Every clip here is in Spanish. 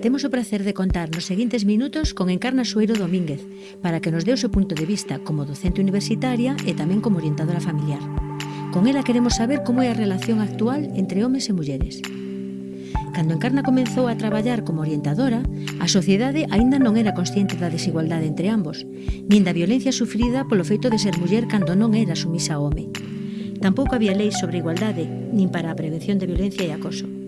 Temos o placer de contar nos seguintes minutos con Encarna Sueiro Domínguez para que nos dé o seu punto de vista como docente universitaria e tamén como orientadora familiar. Con ela queremos saber como é a relación actual entre homes e mulleres. Cando Encarna comenzou a traballar como orientadora, a sociedade aínda non era consciente da desigualdade entre ambos, nin da violencia sufrida polo feito de ser muller cando non era sumisa ao home. Tampouco había leis sobre igualdade, nin para a prevención de violencia e acoso.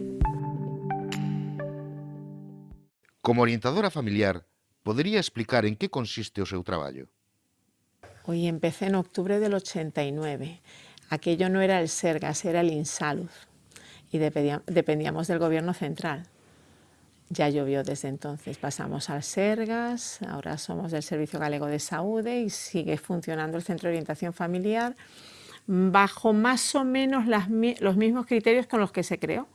Como orientadora familiar, ¿podría explicar en qué consiste o seu traballo? Hoy empecé en octubre del 89. Aquello no era el Sergas, era el Insalud y dependíamos del gobierno central. Ya llovió desde entonces. Pasamos al Sergas, ahora somos del Servicio Galego de Saúde y sigue funcionando el Centro de Orientación Familiar bajo más o menos los mismos criterios con los que se creó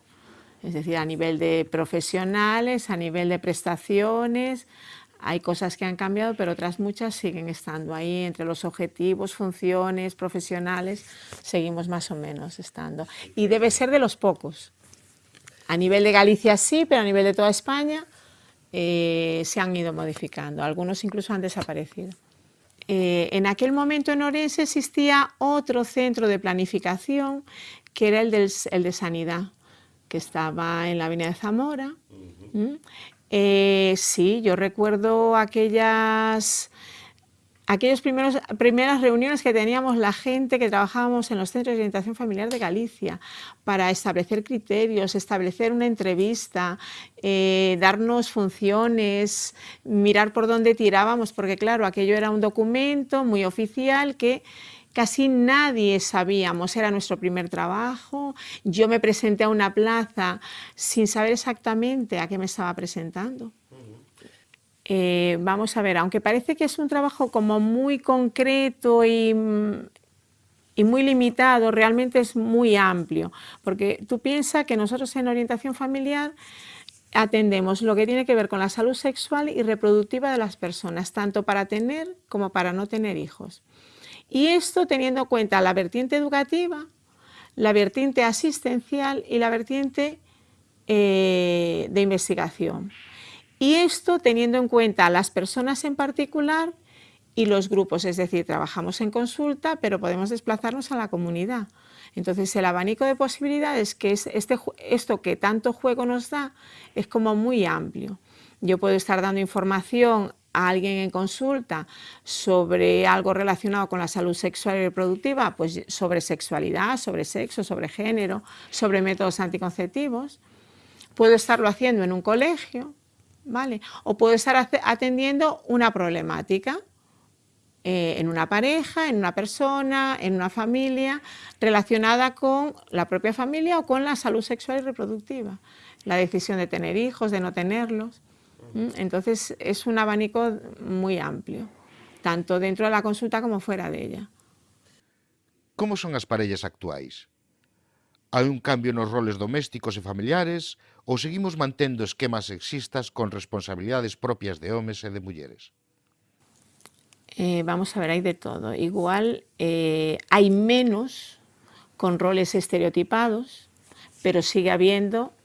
es decir, a nivel de profesionales, a nivel de prestaciones, hay cosas que han cambiado, pero otras muchas siguen estando ahí, entre los objetivos, funciones, profesionales, seguimos más o menos estando. Y debe ser de los pocos. A nivel de Galicia sí, pero a nivel de toda España eh, se han ido modificando, algunos incluso han desaparecido. Eh, en aquel momento en Orense existía otro centro de planificación que era el, del, el de sanidad, que estaba en la avenida de Zamora. ¿Mm? Eh, sí, yo recuerdo aquellas, aquellas primeras reuniones que teníamos la gente que trabajábamos en los centros de orientación familiar de Galicia para establecer criterios, establecer una entrevista, eh, darnos funciones, mirar por dónde tirábamos, porque claro, aquello era un documento muy oficial que Casi nadie sabíamos, era nuestro primer trabajo. Yo me presenté a una plaza sin saber exactamente a qué me estaba presentando. Eh, vamos a ver, aunque parece que es un trabajo como muy concreto y, y muy limitado, realmente es muy amplio, porque tú piensas que nosotros en orientación familiar atendemos lo que tiene que ver con la salud sexual y reproductiva de las personas, tanto para tener como para no tener hijos. Y esto teniendo en cuenta la vertiente educativa, la vertiente asistencial y la vertiente eh, de investigación. Y esto teniendo en cuenta a las personas en particular y los grupos, es decir, trabajamos en consulta, pero podemos desplazarnos a la comunidad. Entonces el abanico de posibilidades que es este, esto que tanto juego nos da es como muy amplio. Yo puedo estar dando información a alguien en consulta sobre algo relacionado con la salud sexual y reproductiva, pues sobre sexualidad, sobre sexo, sobre género, sobre métodos anticonceptivos. Puedo estarlo haciendo en un colegio, ¿vale? O puedo estar atendiendo una problemática eh, en una pareja, en una persona, en una familia, relacionada con la propia familia o con la salud sexual y reproductiva. La decisión de tener hijos, de no tenerlos. Entonces es un abanico muy amplio, tanto dentro de la consulta como fuera de ella. Como son as parellas actuais? Hai un cambio nos roles domésticos e familiares ou seguimos mantendo esquemas sexistas con responsabilidades propias de homes e de mulleres? Eh, vamos a ver, hay de todo. Igual eh, hay menos con roles estereotipados, pero sigue habiendo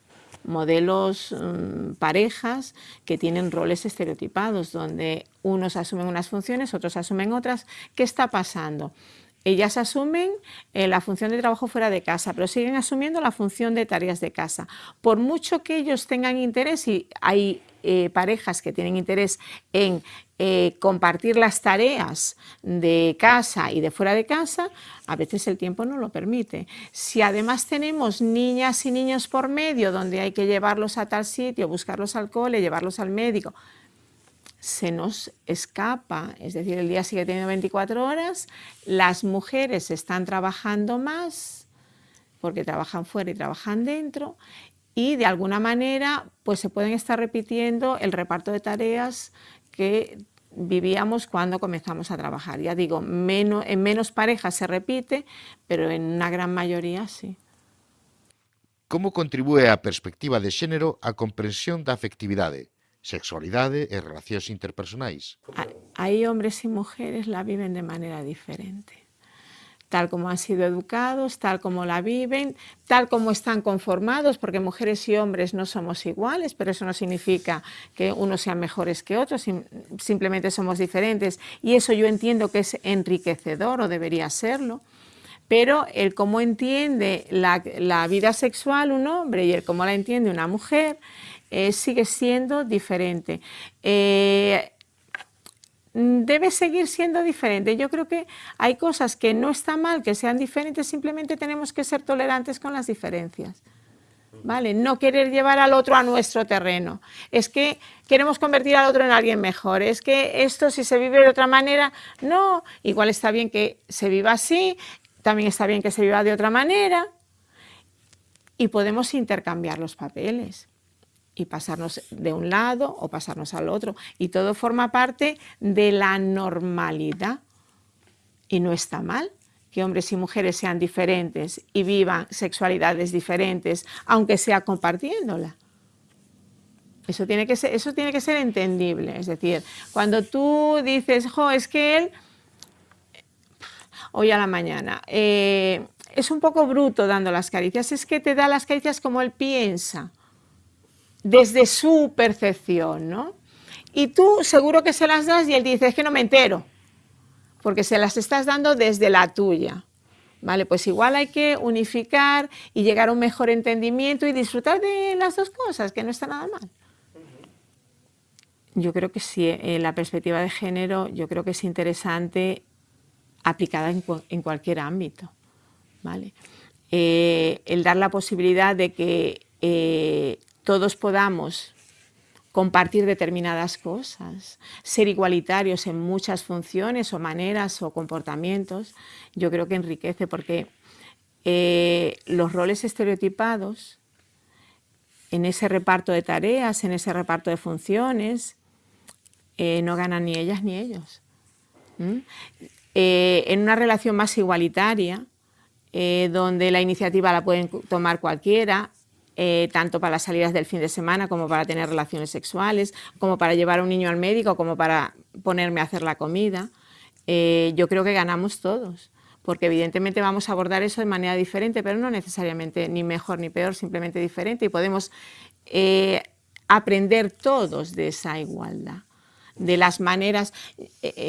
modelos, mm, parejas que tienen roles estereotipados, donde unos asumen unas funciones, otros asumen otras. ¿Qué está pasando? Ellas asumen eh, la función de trabajo fuera de casa, pero siguen asumiendo la función de tareas de casa. Por mucho que ellos tengan interés, y hay eh, parejas que tienen interés en eh, compartir las tareas de casa y de fuera de casa, a veces el tiempo no lo permite. Si además tenemos niñas y niños por medio, donde hay que llevarlos a tal sitio, buscarlos al cole, llevarlos al médico, se nos escapa, es decir, el día sigue teniendo 24 horas, las mujeres están trabajando más, porque trabajan fuera y trabajan dentro, y de alguna manera pues se pueden estar repitiendo el reparto de tareas que vivíamos cuando comenzamos a trabajar. Ya digo, menos, en menos parejas se repite, pero en una gran mayoría sí. Como contribúe a perspectiva de xénero a comprensión da afectividade, sexualidade e relacións interpersonais? Hai hombres e mujeres la viven de maneira diferente. Tal como han sido educados, tal como la viven, tal como están conformados, porque mujeres y hombres no somos iguales, pero eso no significa que unos sean mejores que otros, simplemente somos diferentes y eso yo entiendo que es enriquecedor o debería serlo pero el cómo entiende la, vida sexual un hombre y el cómo la entiende una mujer eh, sigue siendo diferente. Eh, debe seguir siendo diferente. Yo creo que hay cosas que no está mal que sean diferentes, simplemente tenemos que ser tolerantes con las diferencias. ¿Vale? No querer llevar al otro a nuestro terreno. Es que queremos convertir al otro en alguien mejor. Es que esto si se vive de otra manera, no. Igual está bien que se viva así, también está bien que se viva de otra manera y podemos intercambiar los papeles y pasarnos de un lado o pasarnos al otro. Y todo forma parte de la normalidad. Y no está mal que hombres y mujeres sean diferentes y vivan sexualidades diferentes, aunque sea compartiéndola. Eso tiene que ser, eso tiene que ser entendible. Es decir, cuando tú dices, jo, es que él, hoy a la mañana, eh, es un poco bruto dando las caricias, es que te da las caricias como él piensa desde su percepción, ¿no? Y tú seguro que se las das y él dice, es que no me entero, porque se las estás dando desde la tuya. Vale, pues igual hay que unificar y llegar a un mejor entendimiento y disfrutar de las dos cosas, que no está nada mal. Yo creo que sí, en eh, la perspectiva de género, yo creo que es interesante aplicada en, cualquier ámbito. ¿vale? Eh, el dar la posibilidad de que eh, todos podamos compartir determinadas cosas, ser igualitarios en muchas funciones o maneras o comportamientos, yo creo que enriquece porque eh, los roles estereotipados en ese reparto de tareas, en ese reparto de funciones, eh, no ganan ni ellas ni ellos. Eh, en una relación más igualitaria, donde la iniciativa la pueden tomar cualquiera, eh, tanto para las salidas del fin de semana como para tener relaciones sexuales, como para llevar a un niño al médico, como para ponerme a hacer la comida. Eh, yo creo que ganamos todos, porque evidentemente vamos a abordar eso de manera diferente, pero no necesariamente ni mejor ni peor, simplemente diferente y podemos eh, aprender todos de esa igualdad, de las maneras.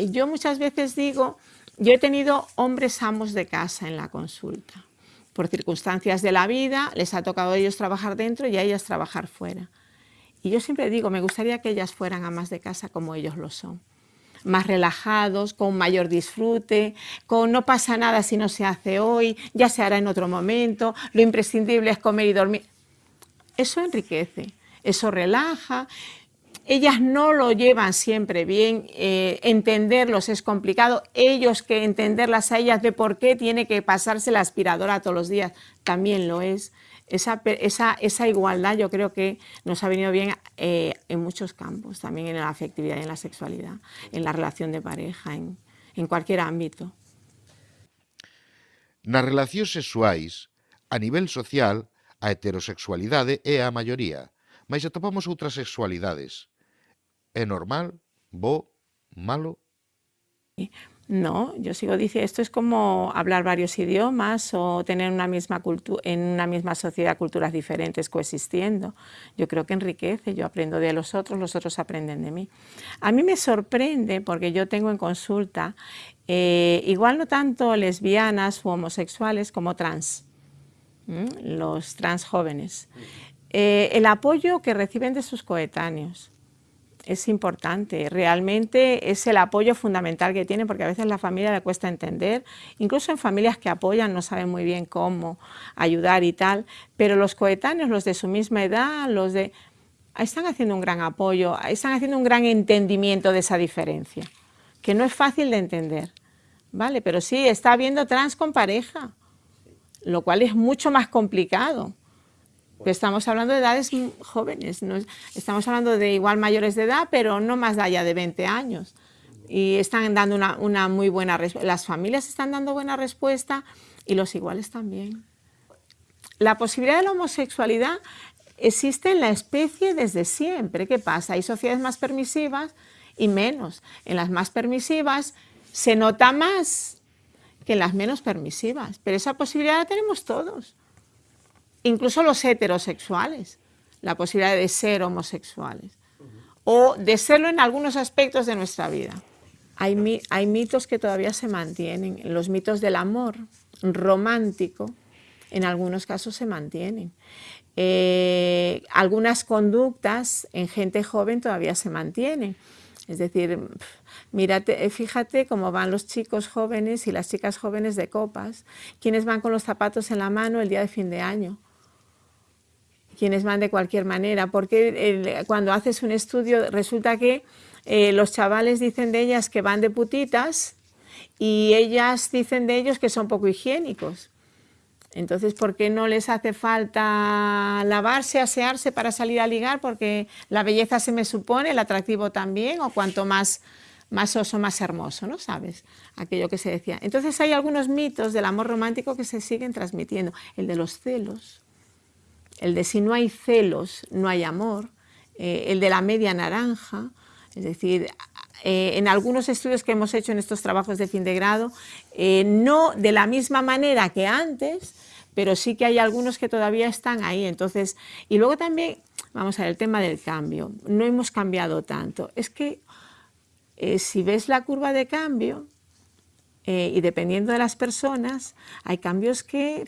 yo muchas veces digo, yo he tenido hombres amos de casa en la consulta por circunstancias de la vida, les ha tocado a ellos trabajar dentro y a ellas trabajar fuera. Y yo siempre digo, me gustaría que ellas fueran amas de casa como ellos lo son. Más relajados, con mayor disfrute, con no pasa nada si no se hace hoy, ya se hará en otro momento, lo imprescindible es comer y dormir. Eso enriquece, eso relaja, ellas no lo llevan siempre bien, eh, entenderlos es complicado, ellos que entenderlas a ellas de por qué tiene que pasarse la aspiradora todos los días, también lo es. Esa, esa, igualdad yo creo que nos ha venido bien eh, en muchos campos, también en la afectividad en la sexualidad, en la relación de pareja, en, en cualquier ámbito. Nas relacións sexuais, a nivel social, a heterosexualidade é a maioría, mas atopamos outras sexualidades. ¿Es normal? ¿Bo? ¿Malo? No, yo sigo diciendo, esto es como hablar varios idiomas o tener una misma en una misma sociedad culturas diferentes coexistiendo. Yo creo que enriquece, yo aprendo de los otros, los otros aprenden de mí. A mí me sorprende porque yo tengo en consulta, eh, igual no tanto lesbianas u homosexuales como trans, los trans jóvenes, eh, el apoyo que reciben de sus coetáneos es importante, realmente es el apoyo fundamental que tiene porque a veces la familia le cuesta entender, incluso en familias que apoyan no saben muy bien cómo ayudar y tal, pero los coetáneos, los de su misma edad, los de... están haciendo un gran apoyo, están haciendo un gran entendimiento de esa diferencia, que no es fácil de entender, ¿vale? Pero sí, está habiendo trans con pareja, lo cual es mucho más complicado estamos hablando de edades jóvenes, estamos hablando de igual mayores de edad, pero no más allá de 20 años. Y están dando una, muy buena respuesta, las familias están dando buena respuesta y los iguales también. La posibilidad de la homosexualidad existe en la especie desde siempre. ¿Qué pasa? Hay sociedades más permisivas y menos. En las más permisivas se nota más que en las menos permisivas, pero esa posibilidad la tenemos todos, incluso los heterosexuales, la posibilidad de ser homosexuales o de serlo en algunos aspectos de nuestra vida. Hay, mitos que todavía se mantienen, los mitos del amor romántico, en algunos casos se mantienen. Eh, algunas conductas en gente joven todavía se mantienen. Es decir, mírate, eh, fíjate cómo van los chicos jóvenes y las chicas jóvenes de copas, quienes van con los zapatos en la mano el día de fin de año, quienes van de cualquier manera, porque cuando haces un estudio resulta que eh, los chavales dicen de ellas que van de putitas y ellas dicen de ellos que son poco higiénicos. Entonces, ¿por qué no les hace falta lavarse, asearse para salir a ligar? Porque la belleza se me supone, el atractivo también, o cuanto más, más oso, más hermoso, ¿no sabes? Aquello que se decía. Entonces hay algunos mitos del amor romántico que se siguen transmitiendo. El de los celos, el de si no hay celos, no hay amor, eh, el de la media naranja, es decir, eh, en algunos estudios que hemos hecho en estos trabajos de fin de grado, eh, no de la misma manera que antes, pero sí que hay algunos que todavía están ahí. Entonces, y luego también, vamos a ver, el tema del cambio. No hemos cambiado tanto. Es que si ves la curva de cambio, y dependiendo de las personas, hay cambios que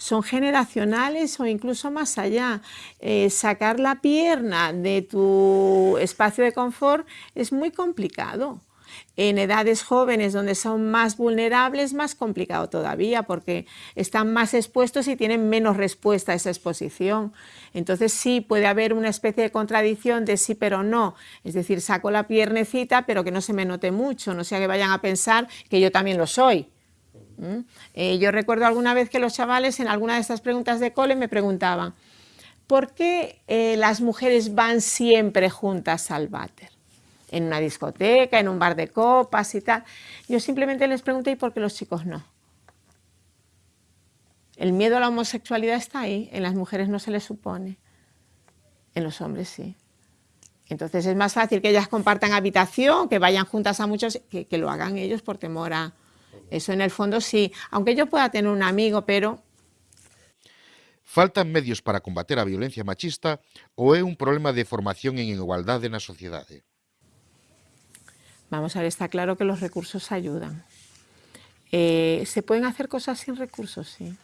son generacionales o incluso más allá. Eh, sacar la pierna de tu espacio de confort es muy complicado. En edades jóvenes donde son más vulnerables, más complicado todavía porque están más expuestos y tienen menos respuesta a esa exposición. Entonces sí puede haber una especie de contradicción de sí pero no, es decir, saco la piernecita pero que no se me note mucho, no sea que vayan a pensar que yo también lo soy. ¿Mm? Eh, yo recuerdo alguna vez que los chavales en alguna de estas preguntas de cole me preguntaban ¿por qué eh, las mujeres van siempre juntas al váter? En una discoteca, en un bar de copas y tal. Yo simplemente les pregunté ¿y por qué los chicos no? El miedo a la homosexualidad está ahí, en las mujeres no se les supone, en los hombres sí. Entonces es más fácil que ellas compartan habitación, que vayan juntas a muchos, que lo hagan ellos por temor a, eso en el fondo sí, aunque yo pueda tener un amigo, pero... Faltan medios para combater a violencia machista ou é un problema de formación en igualdade na sociedade? Vamos a ver, está claro que los recursos ayudan. Eh, ¿Se pueden hacer cosas sin recursos? Sí.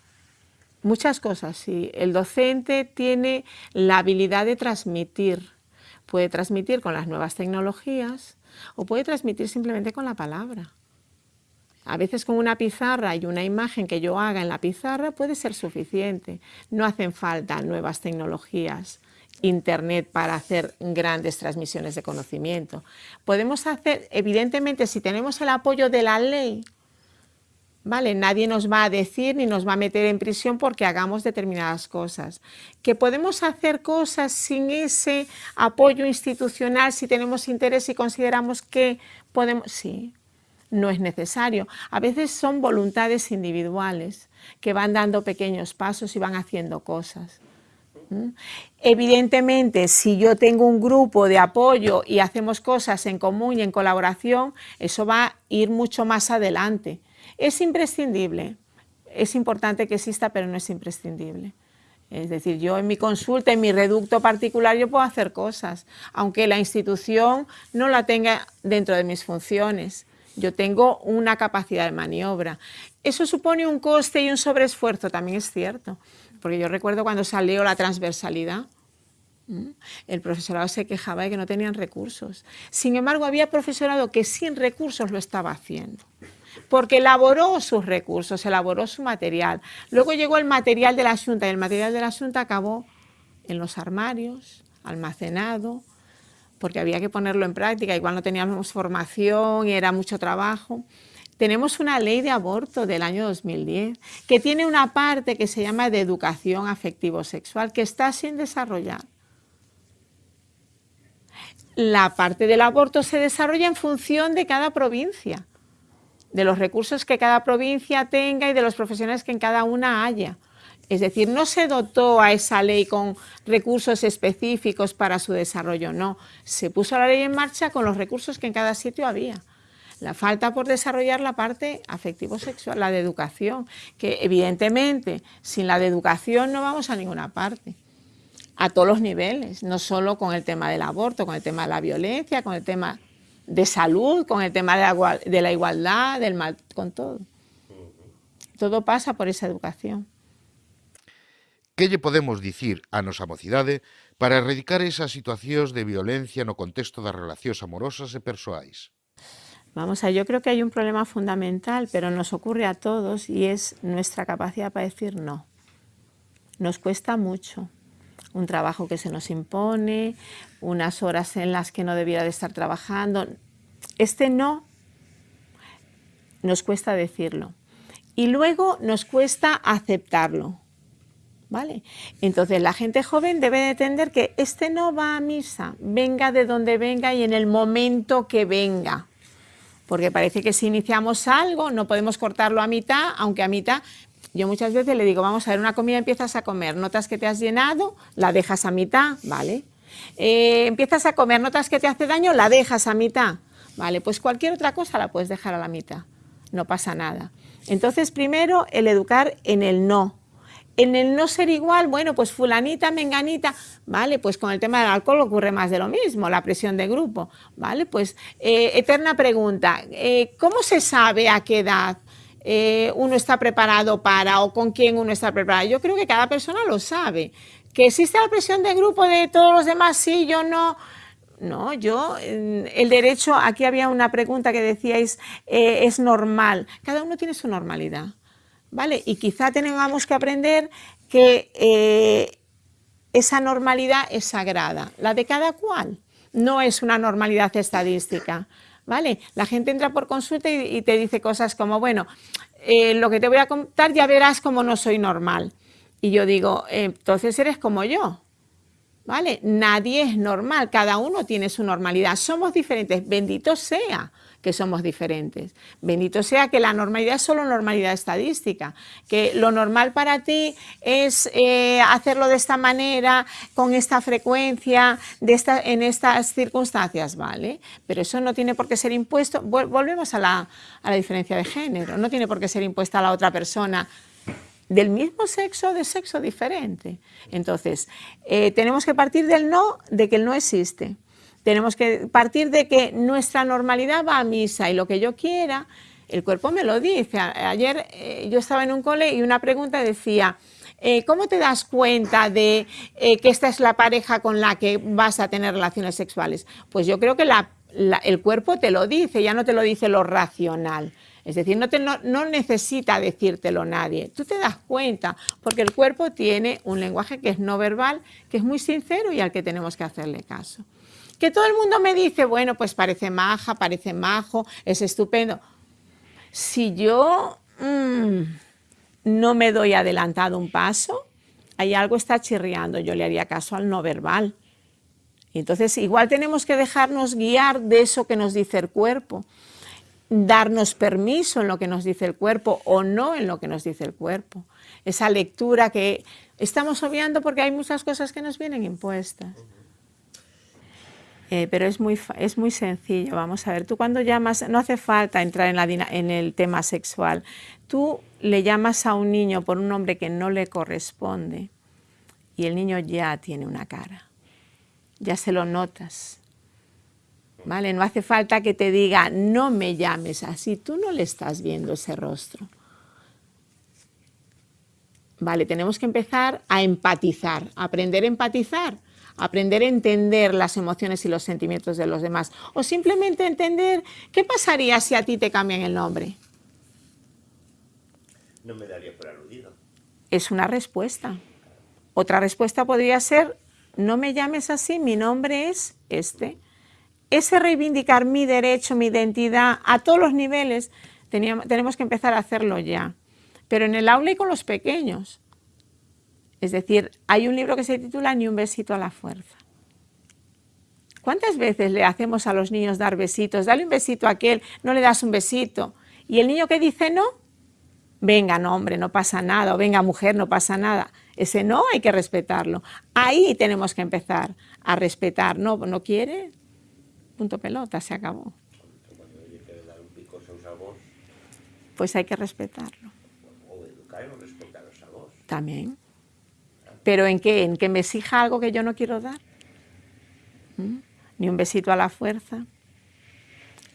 Muchas cosas, sí. El docente tiene la habilidad de transmitir. Puede transmitir con las nuevas tecnologías o puede transmitir simplemente con la palabra. A veces con una pizarra y una imagen que yo haga en la pizarra puede ser suficiente. No hacen falta nuevas tecnologías, Internet para hacer grandes transmisiones de conocimiento. Podemos hacer, evidentemente, si tenemos el apoyo de la ley, ¿vale? Nadie nos va a decir ni nos va a meter en prisión porque hagamos determinadas cosas. Que podemos hacer cosas sin ese apoyo institucional, si tenemos interés y consideramos que podemos... Sí, no es necesario. A veces son voluntades individuales que van dando pequeños pasos y van haciendo cosas. Evidentemente, si yo tengo un grupo de apoyo y hacemos cosas en común y en colaboración, eso va a ir mucho más adelante. Es imprescindible, es importante que exista, pero no es imprescindible. Es decir, yo en mi consulta, en mi reducto particular, yo puedo hacer cosas, aunque la institución no la tenga dentro de mis funciones yo tengo una capacidad de maniobra. Eso supone un coste y un sobreesfuerzo, también es cierto, porque yo recuerdo cuando salió la transversalidad, el profesorado se quejaba de que no tenían recursos. Sin embargo, había profesorado que sin recursos lo estaba haciendo, porque elaboró sus recursos, elaboró su material. Luego llegó el material de la Junta y el material de la Junta acabó en los armarios, almacenado, porque había que ponerlo en práctica, igual no teníamos formación y era mucho trabajo. Tenemos una ley de aborto del año 2010 que tiene una parte que se llama de educación afectivo-sexual que está sin desarrollar. La parte del aborto se desarrolla en función de cada provincia, de los recursos que cada provincia tenga y de los profesionales que en cada una haya. Es decir, no se dotó a esa ley con recursos específicos para su desarrollo, no. Se puso la ley en marcha con los recursos que en cada sitio había. La falta por desarrollar la parte afectivo-sexual, la de educación, que evidentemente sin la de educación no vamos a ninguna parte a todos los niveles, no solo con el tema del aborto, con el tema de la violencia, con el tema de salud, con el tema de la, igualdad, del mal, con todo. Todo pasa por esa educación. Que lle podemos dicir a nosa mocidade para erradicar esas situacións de violencia no contexto das relacións amorosas e persoais? Vamos a, yo creo que hay un problema fundamental, pero nos ocurre a todos y es nuestra capacidad para decir no. Nos cuesta mucho un trabajo que se nos impone, unas horas en las que no debiera de estar trabajando. Este no nos cuesta decirlo. Y luego nos cuesta aceptarlo. ¿Vale? Entonces la gente joven debe de entender que este no va a misa, venga de donde venga y en el momento que venga. Porque parece que si iniciamos algo no podemos cortarlo a mitad, aunque a mitad yo muchas veces le digo, vamos a ver, una comida empiezas a comer, notas que te has llenado, la dejas a mitad, ¿vale? Eh, empiezas a comer, notas que te hace daño, la dejas a mitad, ¿vale? Pues cualquier otra cosa la puedes dejar a la mitad, no pasa nada. Entonces, primero, el educar en el no. En el no ser igual, bueno, pues fulanita, menganita, ¿vale? Pues con el tema del alcohol ocurre más de lo mismo, la presión de grupo, ¿vale? Pues eh, eterna pregunta, eh, ¿cómo se sabe a qué edad eh, uno está preparado para o con quién uno está preparado. Yo creo que cada persona lo sabe. Que existe la presión de grupo de todos los demás, sí, yo no. No, yo, el derecho, aquí había una pregunta que decíais, eh, es normal. Cada uno tiene su normalidad, Y quizá tengamos que aprender que eh, esa normalidad es sagrada, la de cada cual. No es una normalidad estadística. ¿vale? La gente entra por consulta y, te dice cosas como, bueno, eh, lo que te voy a contar ya verás como no soy normal. Y yo digo, entonces eres como yo, ¿vale? Nadie es normal, cada uno tiene su normalidad, somos diferentes, bendito sea que somos diferentes. Bendito sea que la normalidad es solo normalidad estadística, que lo normal para ti es eh, hacerlo de esta manera, con esta frecuencia, de esta, en estas circunstancias, ¿vale? Pero eso no tiene por qué ser impuesto, volvemos a la, a la diferencia de género, no tiene por qué ser impuesta a la otra persona del mismo sexo o de sexo diferente. Entonces, eh, tenemos que partir del no, de que el no existe. Tenemos que partir de que nuestra normalidad va a misa y lo que yo quiera, el cuerpo me lo dice. Ayer eh, yo estaba en un cole y una pregunta decía, eh, ¿cómo te das cuenta de eh, que esta es la pareja con la que vas a tener relaciones sexuales? Pues yo creo que el cuerpo te lo dice, ya no te lo dice lo racional. Es decir, no, te, no, necesita decírtelo nadie. Tú te das cuenta, porque el cuerpo tiene un lenguaje que es no verbal, que es muy sincero y al que tenemos que hacerle caso. Que todo el mundo me dice, bueno, pues parece maja, parece majo, es estupendo. Si yo mm, no me doy adelantado un paso, hay algo está chirriando, yo le haría caso al no verbal. entonces igual tenemos que dejarnos guiar de eso que nos dice el cuerpo, darnos permiso en lo que nos dice el cuerpo o no en lo que nos dice el cuerpo. Esa lectura que estamos obviando porque hay muchas cosas que nos vienen impuestas. Eh, pero es muy, es muy sencillo, vamos a ver, tú cuando llamas, no hace falta entrar en, la, en el tema sexual, tú le llamas a un niño por un nombre que no le corresponde y el niño ya tiene una cara, ya se lo notas, ¿vale? No hace falta que te diga, no me llames así, tú no le estás viendo ese rostro. Vale, tenemos que empezar a empatizar, aprender a empatizar aprender a entender las emociones y los sentimientos de los demás, o simplemente entender qué pasaría si a ti te cambian el nombre. No me daría por aludido. Es una respuesta. Otra respuesta podría ser, no me llames así, mi nombre es este. Ese reivindicar mi derecho, mi identidad a todos los niveles, tenemos que empezar a hacerlo ya. Pero en el aula y con los pequeños. Es decir, hay un libro que se titula Ni un besito a la fuerza. ¿Cuántas veces le hacemos a los niños dar besitos? Dale un besito a aquel, no le das un besito. ¿Y el niño que dice no? Venga, no, hombre, no pasa nada. O venga, mujer, no pasa nada. Ese no hay que respetarlo. Ahí tenemos que empezar a respetar. No, no quiere, punto pelota, se acabó. pues hay que respetarlo. O educar a vos. También. ¿Pero en qué? ¿En que me exija algo que yo no quiero dar? ¿Mm? Ni un besito a la fuerza.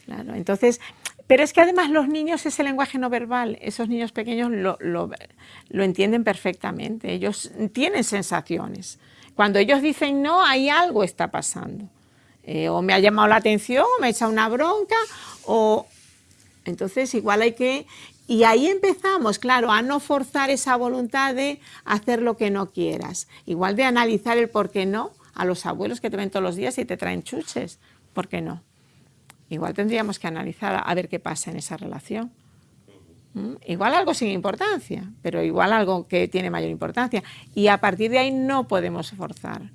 Claro, entonces, pero es que además los niños, ese lenguaje no verbal, esos niños pequeños lo, lo, lo entienden perfectamente, ellos tienen sensaciones. Cuando ellos dicen no, hay algo está pasando. Eh, o me ha llamado la atención, o me ha echado una bronca, o... Entonces igual hay que... Y ahí empezamos, claro, a no forzar esa voluntad de hacer lo que no quieras. Igual de analizar el por qué no a los abuelos que te ven todos los días y te traen chuches. ¿Por qué no? Igual tendríamos que analizar a ver qué pasa en esa relación. ¿Mm? Igual algo sin importancia, pero igual algo que tiene mayor importancia. Y a partir de ahí no podemos forzar.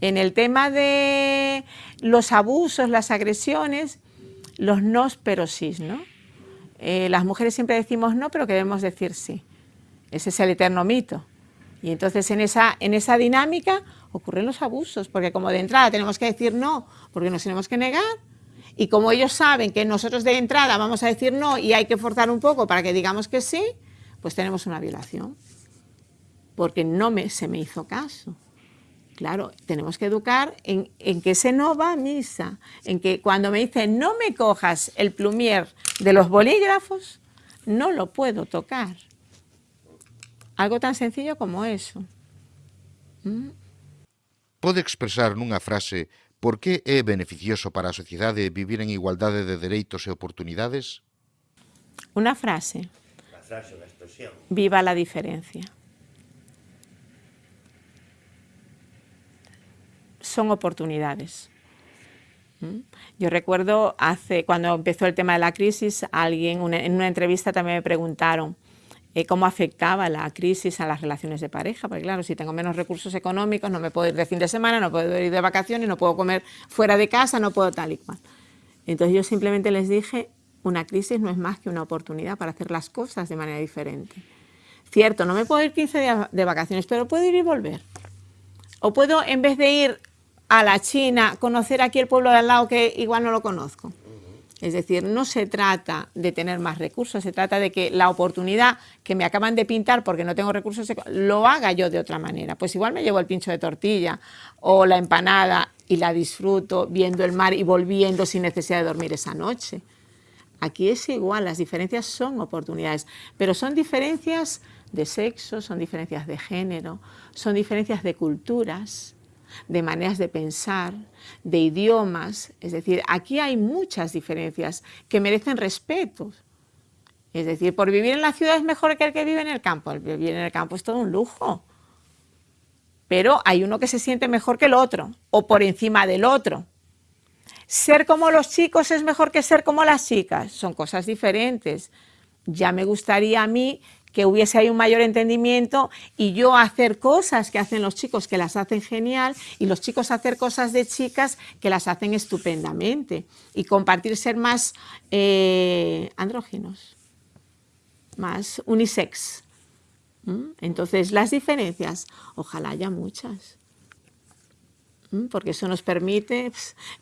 En el tema de los abusos, las agresiones, los nos pero sí, ¿no? Eh, las mujeres siempre decimos no, pero queremos decir sí. Ese es el eterno mito. Y entonces en esa, en esa dinámica ocurren los abusos, porque como de entrada tenemos que decir no, porque nos tenemos que negar, y como ellos saben que nosotros de entrada vamos a decir no y hay que forzar un poco para que digamos que sí, pues tenemos una violación, porque no me, se me hizo caso. Claro, tenemos que educar en, en, que ese no va a misa, en que cuando me dicen no me cojas el plumier de los bolígrafos, no lo puedo tocar. Algo tan sencillo como eso. ¿Mm? Pode expresar nunha frase por que é beneficioso para a sociedade vivir en igualdade de dereitos e oportunidades? Unha frase. La frase, la expresión. Viva la diferencia. Son oportunidades. ¿Mm? Yo recuerdo hace, cuando empezó el tema de la crisis, alguien una, en una entrevista también me preguntaron eh, cómo afectaba la crisis a las relaciones de pareja, porque claro, si tengo menos recursos económicos, no me puedo ir de fin de semana, no puedo ir de vacaciones, no puedo comer fuera de casa, no puedo tal y cual. Entonces yo simplemente les dije, una crisis no es más que una oportunidad para hacer las cosas de manera diferente. Cierto, no me puedo ir 15 días de vacaciones, pero puedo ir y volver. O puedo, en vez de ir a la China, conocer aquí el pueblo de al lado que igual no lo conozco. Es decir, no se trata de tener más recursos, se trata de que la oportunidad que me acaban de pintar porque no tengo recursos, lo haga yo de otra manera. Pues igual me llevo el pincho de tortilla o la empanada y la disfruto viendo el mar y volviendo sin necesidad de dormir esa noche. Aquí es igual, las diferencias son oportunidades, pero son diferencias de sexo, son diferencias de género, son diferencias de culturas, de maneras de pensar, de idiomas. Es decir, aquí hay muchas diferencias que merecen respeto. Es decir, por vivir en la ciudad es mejor que el que vive en el campo. El vivir en el campo es todo un lujo. Pero hay uno que se siente mejor que el otro, o por encima del otro. Ser como los chicos es mejor que ser como las chicas. Son cosas diferentes. Ya me gustaría a mí que hubiese ahí un mayor entendimiento y yo hacer cosas que hacen los chicos que las hacen genial y los chicos hacer cosas de chicas que las hacen estupendamente y compartir ser más eh, andróginos, más unisex. Entonces las diferencias, ojalá haya muchas porque eso nos permite...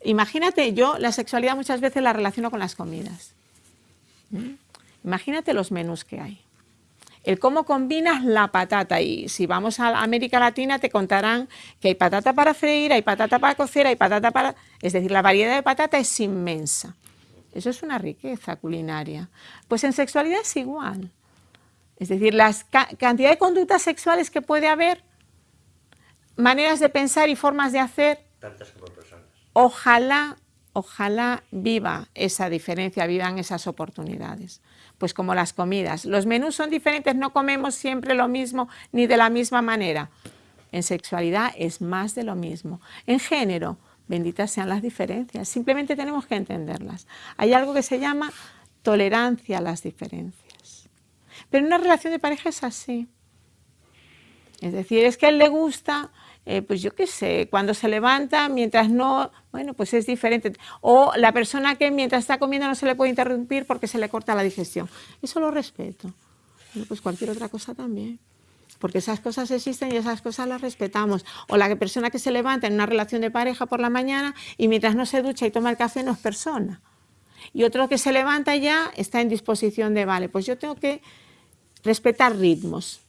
imagínate, yo la sexualidad muchas veces la relaciono con las comidas. Imagínate los menús que hay el cómo combinas la patata. Y si vamos a América Latina te contarán que hay patata para freír, hay patata para cocer, hay patata para... Es decir, la variedad de patata es inmensa. Eso es una riqueza culinaria. Pues en sexualidad es igual. Es decir, la cantidad de conductas sexuales que puede haber, maneras de pensar y formas de hacer. Tantas como personas. Ojalá, ojalá viva esa diferencia, vivan esas oportunidades pues como las comidas. Los menús son diferentes, no comemos siempre lo mismo ni de la misma manera. En sexualidad es más de lo mismo. En género, benditas sean las diferencias, simplemente tenemos que entenderlas. Hay algo que se llama tolerancia a las diferencias. Pero en una relación de pareja es así. Es decir, es que a él le gusta eh, pues yo qué sé, cuando se levanta, mientras no, bueno, pues es diferente. O la persona que mientras está comiendo no se le puede interrumpir porque se le corta la digestión. Eso lo respeto. pues cualquier otra cosa también. Porque esas cosas existen y esas cosas las respetamos. O la persona que se levanta en una relación de pareja por la mañana y mientras no se ducha y toma el café no es persona. Y otro que se levanta ya está en disposición de, vale, pues yo tengo que respetar ritmos.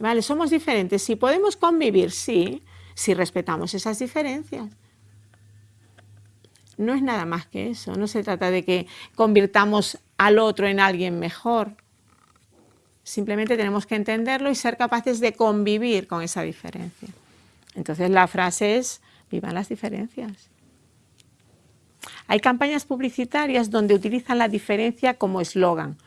Vale, somos diferentes. Si podemos convivir, sí, si respetamos esas diferencias. No es nada más que eso. No se trata de que convirtamos al otro en alguien mejor. Simplemente tenemos que entenderlo y ser capaces de convivir con esa diferencia. Entonces la frase es, vivan las diferencias. Hay campañas publicitarias donde utilizan la diferencia como eslogan,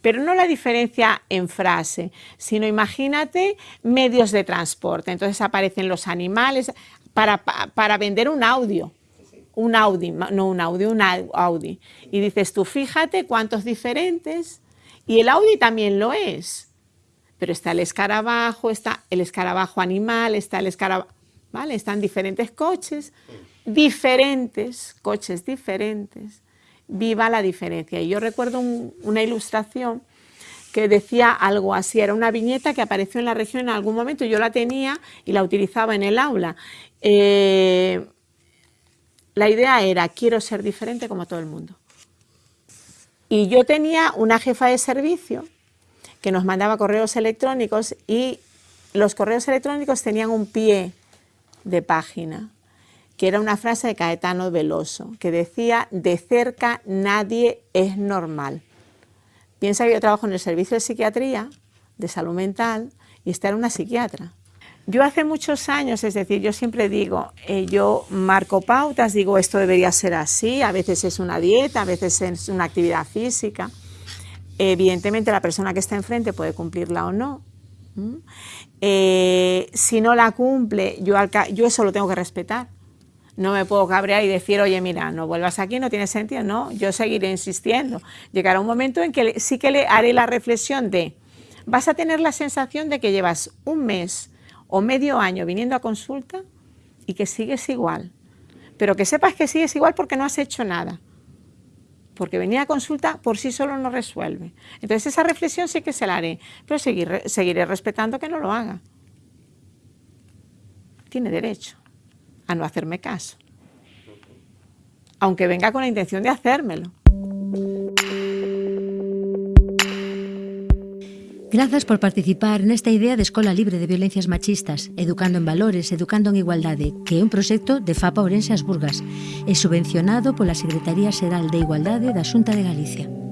pero no la diferencia en frase, sino imagínate medios de transporte. Entonces aparecen los animales para, para vender un audio, un Audi, no un audio, un Audi. Y dices tú, fíjate cuántos diferentes, y el Audi también lo es, pero está el escarabajo, está el escarabajo animal, está el escarabajo, ¿vale? Están diferentes coches, diferentes, coches diferentes, viva la diferencia. Y yo recuerdo una ilustración que decía algo así, era una viñeta que apareció en la región en algún momento, yo la tenía y la utilizaba en el aula. Eh, la idea era, quiero ser diferente como todo el mundo. Y yo tenía una jefa de servicio que nos mandaba correos electrónicos y los correos electrónicos tenían un pie de página que era una frase de Caetano Veloso, que decía, de cerca nadie es normal. Piensa que yo trabajo en el servicio de psiquiatría, de salud mental, y esta era una psiquiatra. Yo hace muchos años, es decir, yo siempre digo, eh, yo marco pautas, digo esto debería ser así, a veces es una dieta, a veces es una actividad física. Evidentemente la persona que está enfrente puede cumplirla o no. Eh, si no la cumple, yo, yo eso lo tengo que respetar no me puedo cabrear y decir, oye, mira, no vuelvas aquí, no tiene sentido. No, yo seguiré insistiendo. Llegará un momento en que sí que le haré la reflexión de, vas a tener la sensación de que llevas un mes o medio año viniendo a consulta y que sigues igual. Pero que sepas que sigues igual porque no has hecho nada. Porque venir a consulta por sí solo no resuelve. Entonces esa reflexión sí que se la haré, pero seguiré respetando que no lo haga. Tiene derecho a no hacerme caso. Aunque venga con la intención de hacérmelo. Grazas por participar nesta idea de Escola Libre de Violencias Machistas, Educando en Valores, Educando en Igualdade, que é un proxecto de FAPA Ourense As Burgas e subvencionado pola Secretaría Xeral de Igualdade da Xunta de Galicia.